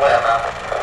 they'll step off the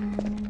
Mm-hmm.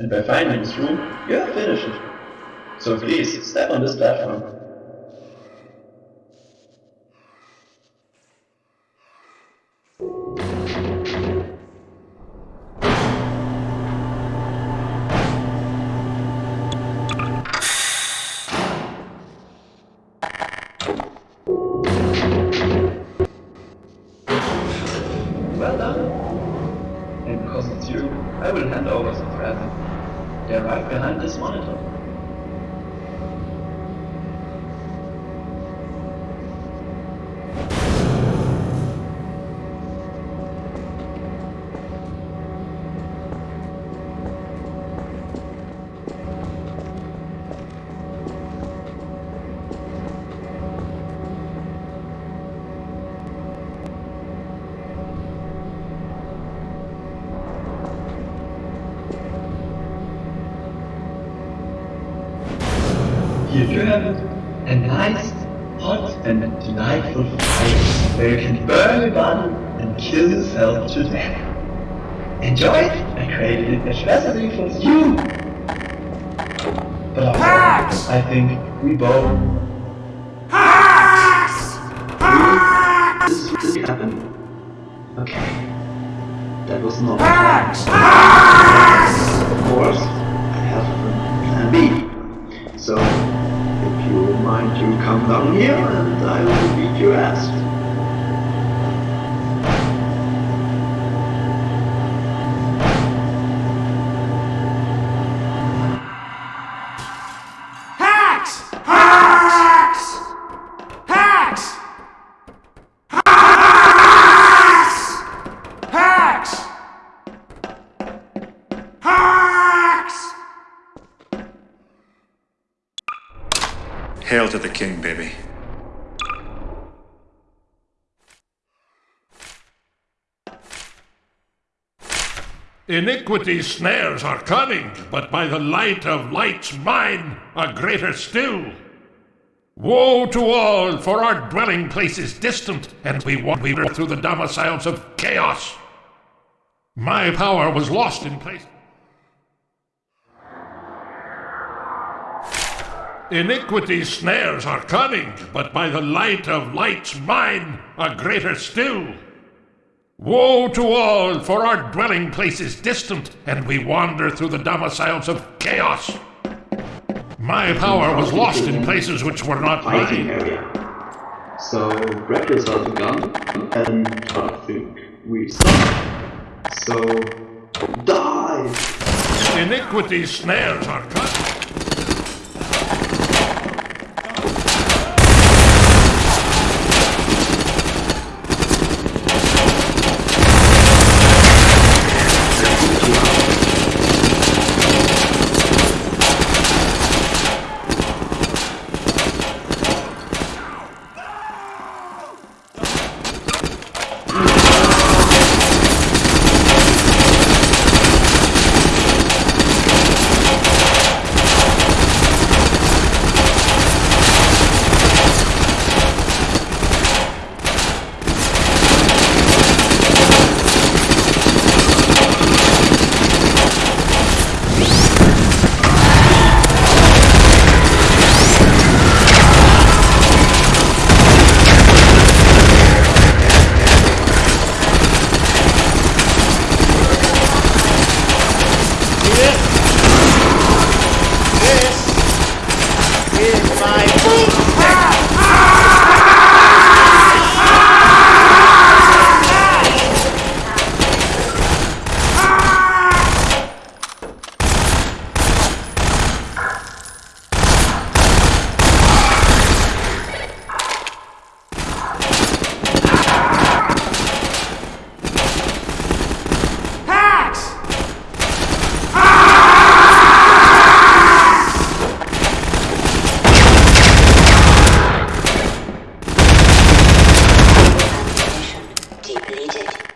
And by finding this room, you have finished it. So please, step on this platform. You have. A nice, hot and delightful fire where you can burn your body and kill yourself to death. enjoy it. I created it especially for you. But Pax! I think we both. Pax! Pax! This, happened. Okay. That was not Pax! Of course, come down here and I will beat your ass. Hail to the king, baby. Iniquity's snares are cunning, but by the light of light's mine are greater still. Woe to all, for our dwelling place is distant, and we wander through the domiciles of chaos. My power was lost in place. Iniquity's snares are cunning, but by the light of light's mine are greater still. Woe to all, for our dwelling place is distant, and we wander through the domiciles of chaos. My power was lost in places which were not Fighting mine. area. So, grab yourself a gun and I think we start. So, die! Iniquity's snares are cut. Depleted.